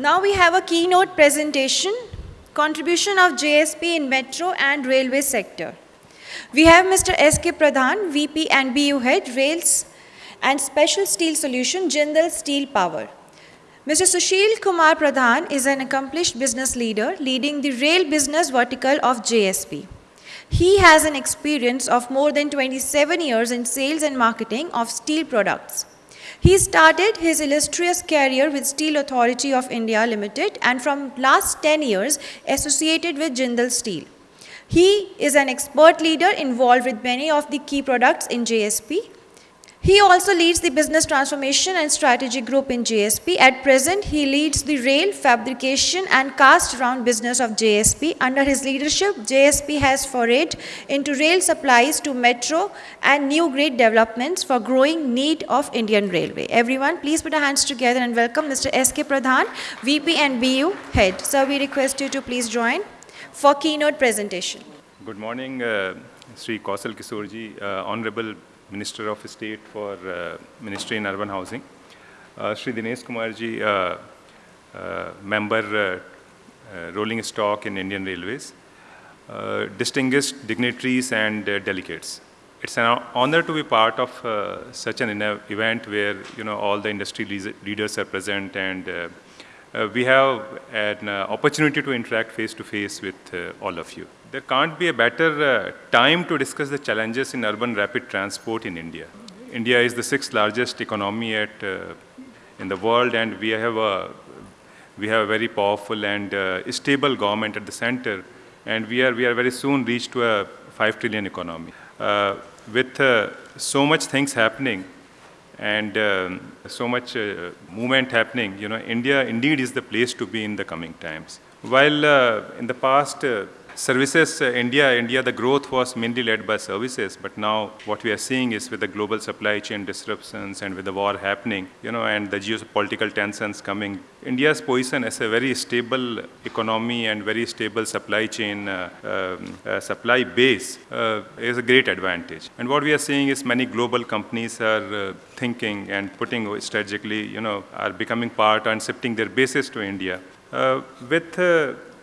Now we have a keynote presentation, contribution of JSP in metro and railway sector. We have Mr. S.K. Pradhan, VP and BU Head, Rails and Special Steel Solution, Jindal Steel Power. Mr. Sushil Kumar Pradhan is an accomplished business leader leading the rail business vertical of JSP. He has an experience of more than 27 years in sales and marketing of steel products. He started his illustrious career with Steel Authority of India Limited and from last 10 years associated with Jindal Steel. He is an expert leader involved with many of the key products in JSP he also leads the business transformation and strategy group in JSP. At present, he leads the rail, fabrication and cast round business of JSP. Under his leadership, JSP has forayed into rail supplies to metro and new grade developments for growing need of Indian Railway. Everyone, please put your hands together and welcome Mr. S.K. Pradhan, VP and BU Head. Sir, we request you to please join for keynote presentation. Good morning, uh, Sri Kaushal Kishorji, uh, Honorable Minister of State for uh, Ministry in Urban Housing. Uh, Sri Dinesh Kumarji, uh, uh, member uh, rolling stock in Indian Railways, distinguished dignitaries and delegates. It's an honor to be part of such an event where you know all the industry leaders are present and uh, we have an uh, opportunity to interact face to face with uh, all of you. There can't be a better time to discuss the challenges in urban rapid transport in India. India is the sixth largest economy at, in the world and we have a we have a very powerful and uh, stable government at the center, and we are, we are very soon reached to a 5 trillion economy. Uh, with uh, so much things happening, and um, so much uh, movement happening, you know, India indeed is the place to be in the coming times. While uh, in the past, uh, services, uh, India, India, the growth was mainly led by services, but now what we are seeing is with the global supply chain disruptions and with the war happening, you know, and the geopolitical tensions coming, India's position as a very stable economy and very stable supply chain, uh, um, uh, supply base uh, is a great advantage. And what we are seeing is many global companies are uh, thinking and putting strategically, you know, are becoming part and shifting their bases to India. Uh, with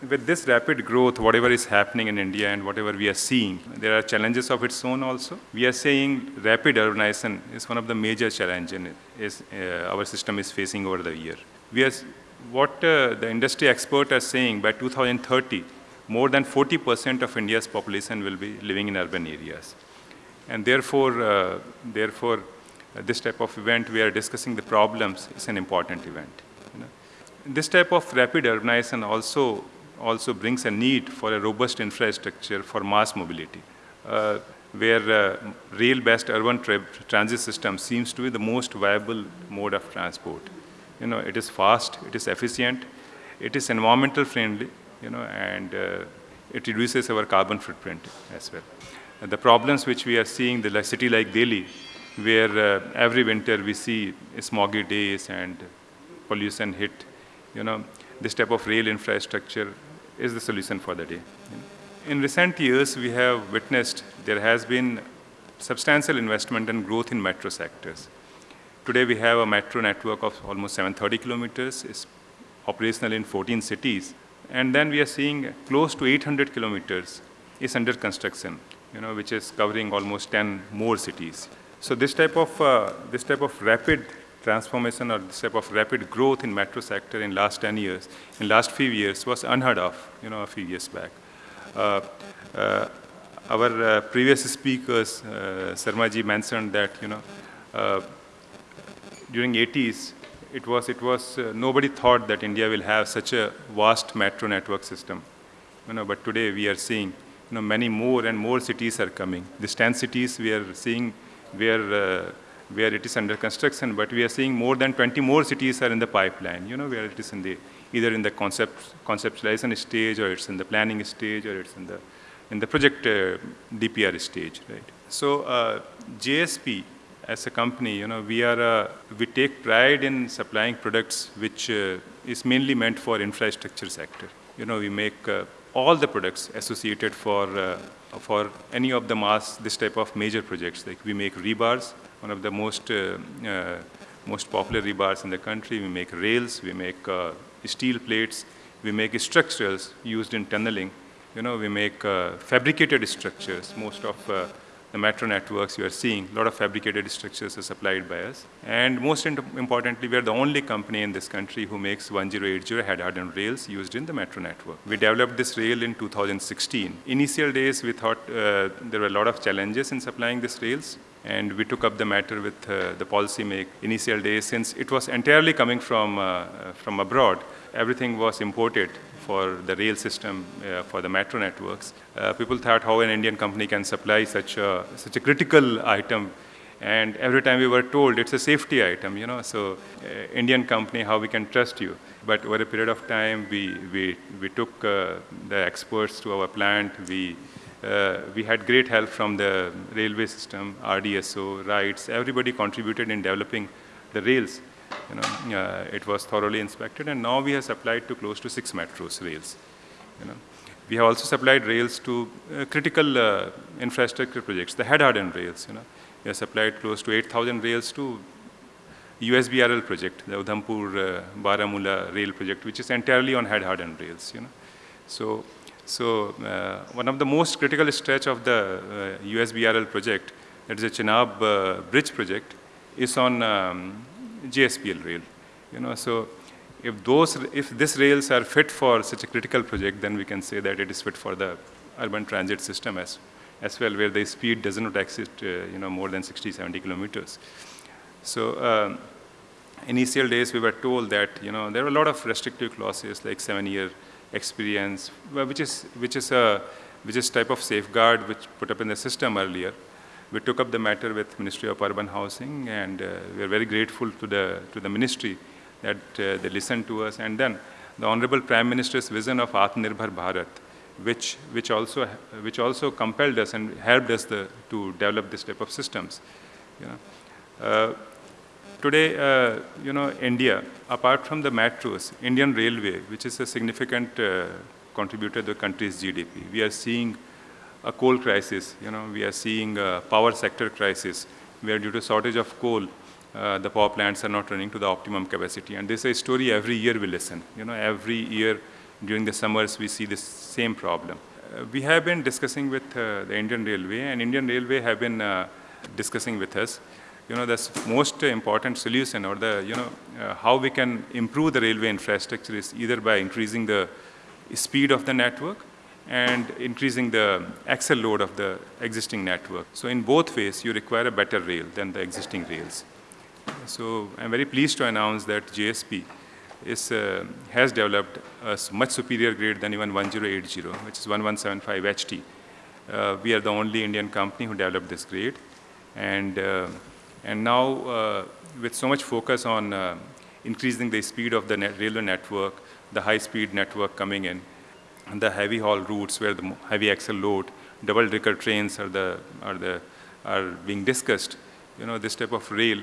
with this rapid growth, whatever is happening in India and whatever we are seeing, there are challenges of its own also. We are saying rapid urbanization is one of the major challenges is, uh, our system is facing over the year. We are, what uh, the industry experts are saying, by 2030, more than 40% of India's population will be living in urban areas. And therefore, uh, therefore uh, this type of event, we are discussing the problems, is an important event. This type of rapid urbanization also also brings a need for a robust infrastructure for mass mobility, uh, where uh, rail-based urban tra transit system seems to be the most viable mode of transport. You know, it is fast, it is efficient, it is environmental friendly, you know, and uh, it reduces our carbon footprint as well. And the problems which we are seeing, the city like Delhi, where uh, every winter we see smoggy days and pollution hit, you know, this type of rail infrastructure is the solution for the day. In recent years, we have witnessed there has been substantial investment and growth in metro sectors. Today, we have a metro network of almost 730 kilometers. It's operational in 14 cities. And then we are seeing close to 800 kilometers is under construction, you know, which is covering almost 10 more cities. So this type of, uh, this type of rapid transformation or this type of rapid growth in metro sector in last 10 years, in last few years was unheard of, you know, a few years back. Uh, uh, our uh, previous speakers, uh, Sharmaji mentioned that, you know, uh, during 80s, it was, it was, uh, nobody thought that India will have such a vast metro network system. You know, but today we are seeing, you know, many more and more cities are coming. These 10 cities we are seeing where uh, where it is under construction, but we are seeing more than 20 more cities are in the pipeline, you know, where it is in the, either in the concept, conceptualization stage or it's in the planning stage or it's in the, in the project uh, DPR stage, right? So uh, JSP as a company, you know, we are, uh, we take pride in supplying products which uh, is mainly meant for infrastructure sector. You know, we make uh, all the products associated for, uh, for any of the mass, this type of major projects. Like we make rebars, one of the most, uh, uh, most popular rebars in the country. We make rails, we make uh, steel plates, we make structures used in tunneling, you know, we make uh, fabricated structures. Most of uh, the metro networks you are seeing, a lot of fabricated structures are supplied by us. And most importantly, we are the only company in this country who makes 1080 head hardened rails used in the metro network. We developed this rail in 2016. Initial days, we thought uh, there were a lot of challenges in supplying these rails. And we took up the matter with uh, the policy make initial days since it was entirely coming from, uh, from abroad. Everything was imported for the rail system uh, for the metro networks. Uh, people thought how an Indian company can supply such a, such a critical item and every time we were told it's a safety item, you know, so uh, Indian company, how we can trust you. But over a period of time, we, we, we took uh, the experts to our plant. We, uh, we had great help from the railway system, RDSO, RITES. Everybody contributed in developing the rails. You know, uh, it was thoroughly inspected, and now we have supplied to close to six metros rails. You know. We have also supplied rails to uh, critical uh, infrastructure projects, the head-hardened rails. You know. We have supplied close to 8,000 rails to USBRL project, the Udhampur uh, Baramulla rail project, which is entirely on head-hardened rails. You know. So, so uh, one of the most critical stretch of the uh, USBRL project, that is a Chenab uh, bridge project, is on um, JSPL rail. You know, so if those, if these rails are fit for such a critical project, then we can say that it is fit for the urban transit system as, as well, where the speed does not exceed, uh, you know, more than 60, 70 kilometers. So um, initial days we were told that, you know, there were a lot of restrictive clauses like seven-year experience, which is, which is a, which is type of safeguard which put up in the system earlier we took up the matter with Ministry of Urban Housing, and uh, we are very grateful to the, to the ministry that uh, they listened to us. And then the Honorable Prime Minister's vision of Atmanirbhar Bharat, which, which, also, which also compelled us and helped us the, to develop this type of systems. You know. Uh, today, uh, you know, India, apart from the metros, Indian Railway, which is a significant uh, contributor to the country's GDP, we are seeing a coal crisis. You know, we are seeing a power sector crisis where due to shortage of coal, uh, the power plants are not running to the optimum capacity. And this is a story every year we listen. You know, every year during the summers we see this same problem. Uh, we have been discussing with uh, the Indian Railway and Indian Railway have been uh, discussing with us you know, the most important solution or the, you know, uh, how we can improve the railway infrastructure is either by increasing the speed of the network and increasing the axle load of the existing network. So in both ways, you require a better rail than the existing rails. So I'm very pleased to announce that JSP is, uh, has developed a much superior grade than even 1080, which is 1175 HT. Uh, we are the only Indian company who developed this grade. And, uh, and now, uh, with so much focus on uh, increasing the speed of the net railway network, the high-speed network coming in, the heavy haul routes where the heavy axle load, double decker trains are the are the are being discussed. You know, this type of rail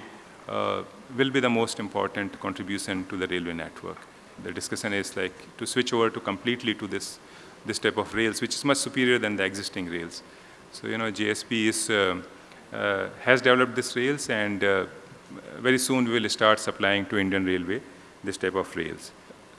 uh, will be the most important contribution to the railway network. The discussion is like to switch over to completely to this this type of rails, which is much superior than the existing rails. So you know, JSP is uh, uh, has developed this rails, and uh, very soon we will start supplying to Indian Railway this type of rails.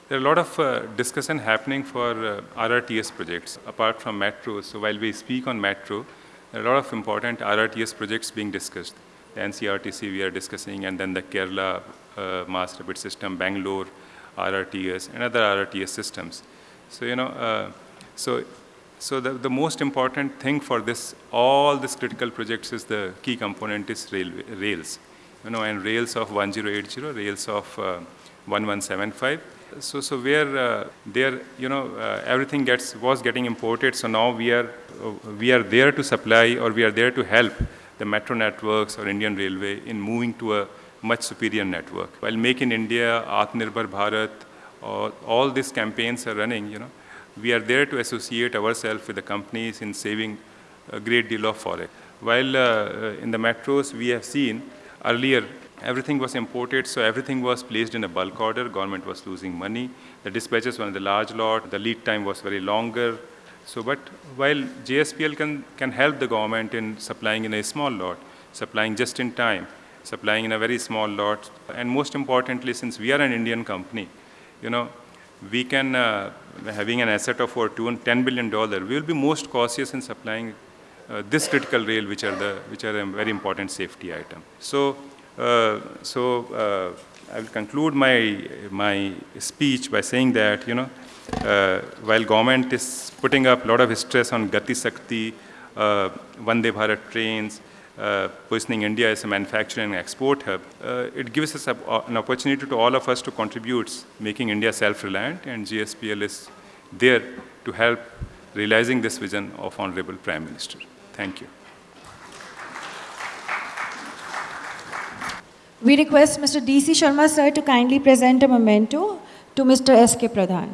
There are a lot of uh, discussion happening for uh, RRTS projects apart from metro. So while we speak on metro, there are a lot of important RRTS projects being discussed. The NCRTC we are discussing, and then the Kerala uh, Mass Rapid System, Bangalore RRTS, and other RRTS systems. So you know, uh, so so the, the most important thing for this, all these critical projects is the key component is railway, rails. You know, and rails of 1080, rails of uh, 1175, so so where uh, there you know uh, everything gets was getting imported so now we are uh, we are there to supply or we are there to help the metro networks or indian railway in moving to a much superior network. While make in india atmanirbhar bharat or all these campaigns are running you know we are there to associate ourselves with the companies in saving a great deal of forex. While uh, in the metros we have seen earlier everything was imported, so everything was placed in a bulk order. Government was losing money. The dispatches were in the large lot. The lead time was very longer. So, but while JSPL can, can help the government in supplying in a small lot, supplying just in time, supplying in a very small lot, and most importantly, since we are an Indian company, you know, we can, uh, having an asset of over two- $10 billion, we will be most cautious in supplying uh, this critical rail, which are the which are a very important safety item. So, so uh, I will conclude my my speech by saying that you know, uh, while government is putting up a lot of stress on Gati Shakti, uh, Vande Bharat trains, uh, positioning India as a manufacturing and export hub, uh, it gives us a, an opportunity to all of us to contribute, making India self-reliant, and JSPL is there to help realizing this vision of Honorable Prime Minister. Thank you. We request Mr. D.C. Sharma sir to kindly present a memento to Mr. S.K. Pradhan.